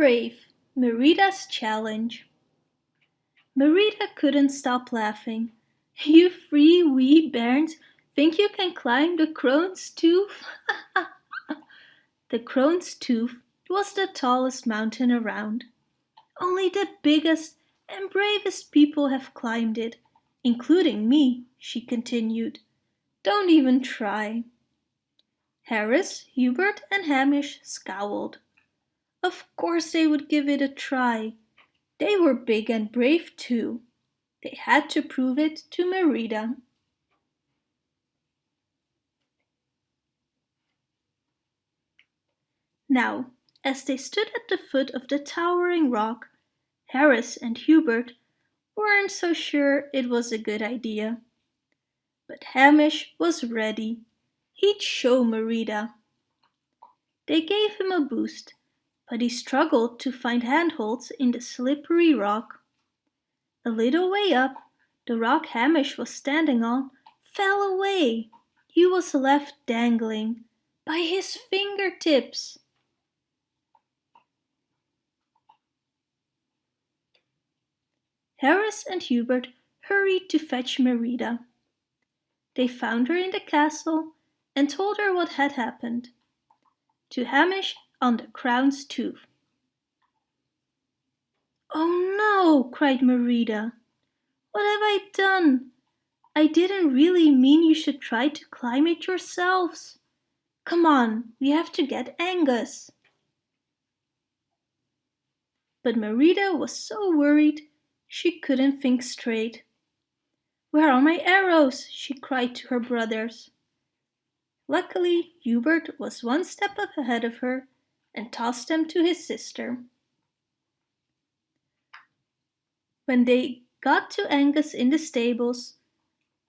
Brave, Merida's Challenge Merida couldn't stop laughing. You three wee bairns think you can climb the crone's tooth? the crone's tooth was the tallest mountain around. Only the biggest and bravest people have climbed it, including me, she continued. Don't even try. Harris, Hubert and Hamish scowled. Of course they would give it a try. They were big and brave too. They had to prove it to Merida. Now, as they stood at the foot of the towering rock, Harris and Hubert weren't so sure it was a good idea. But Hamish was ready. He'd show Merida. They gave him a boost but he struggled to find handholds in the slippery rock. A little way up, the rock Hamish was standing on fell away. He was left dangling by his fingertips. Harris and Hubert hurried to fetch Merida. They found her in the castle and told her what had happened. To Hamish on the crone's tooth. Oh no, cried Merida. What have I done? I didn't really mean you should try to climb it yourselves. Come on, we have to get Angus. But Merida was so worried she couldn't think straight. Where are my arrows? she cried to her brothers. Luckily, Hubert was one step ahead of her and tossed them to his sister. When they got to Angus in the stables,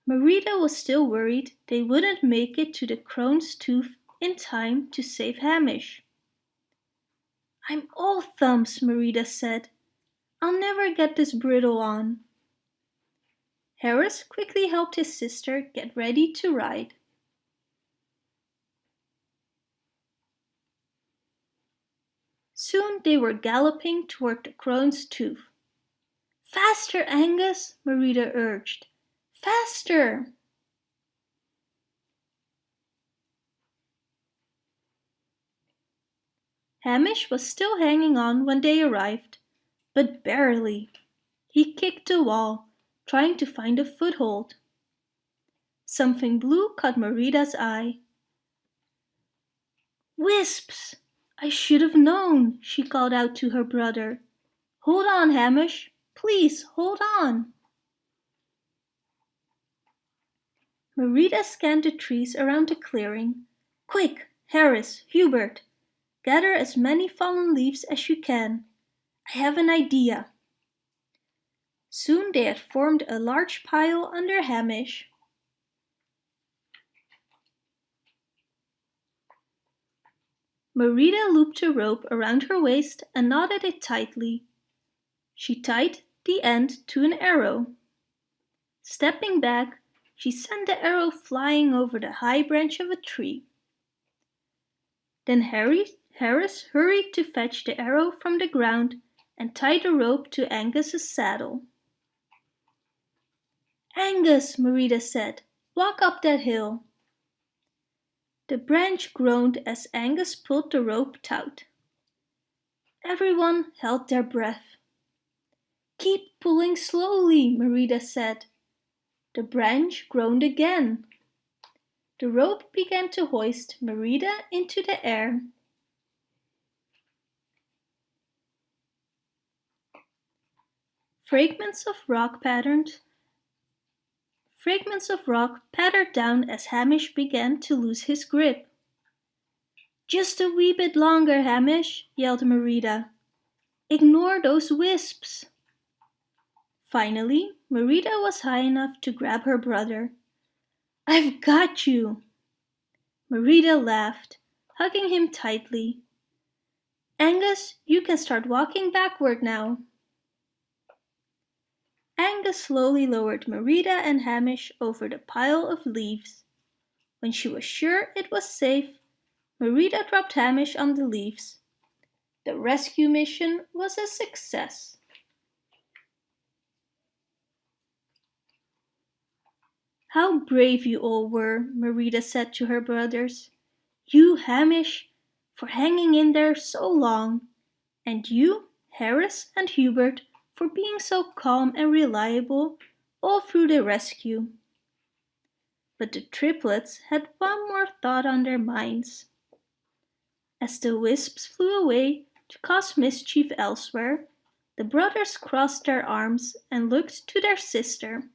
Merida was still worried they wouldn't make it to the crone's tooth in time to save Hamish. I'm all thumbs, Merida said. I'll never get this bridle on. Harris quickly helped his sister get ready to ride. Soon they were galloping toward the crone's tooth. Faster, Angus, Merida urged. Faster! Hamish was still hanging on when they arrived, but barely. He kicked the wall, trying to find a foothold. Something blue caught Merida's eye. Wisps! I should have known, she called out to her brother. Hold on, Hamish. Please, hold on. Merida scanned the trees around the clearing. Quick, Harris, Hubert, gather as many fallen leaves as you can. I have an idea. Soon they had formed a large pile under Hamish. Merida looped a rope around her waist and knotted it tightly. She tied the end to an arrow. Stepping back, she sent the arrow flying over the high branch of a tree. Then Harry, Harris hurried to fetch the arrow from the ground and tie the rope to Angus's saddle. Angus, Merida said, walk up that hill. The branch groaned as Angus pulled the rope taut. Everyone held their breath. Keep pulling slowly, Merida said. The branch groaned again. The rope began to hoist Merida into the air. Fragments of rock patterns Fragments of rock pattered down as Hamish began to lose his grip. Just a wee bit longer, Hamish, yelled Merida. Ignore those wisps. Finally, Merida was high enough to grab her brother. I've got you. Merida laughed, hugging him tightly. Angus, you can start walking backward now. Angus slowly lowered Merida and Hamish over the pile of leaves. When she was sure it was safe, Merida dropped Hamish on the leaves. The rescue mission was a success. How brave you all were, Merida said to her brothers. You, Hamish, for hanging in there so long, and you, Harris and Hubert, for being so calm and reliable all through the rescue. But the triplets had one more thought on their minds. As the wisps flew away to cause mischief elsewhere, the brothers crossed their arms and looked to their sister.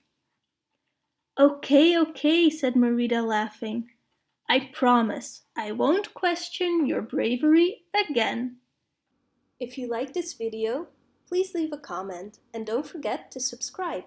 Okay, okay, said Merida laughing. I promise I won't question your bravery again. If you like this video, please leave a comment and don't forget to subscribe.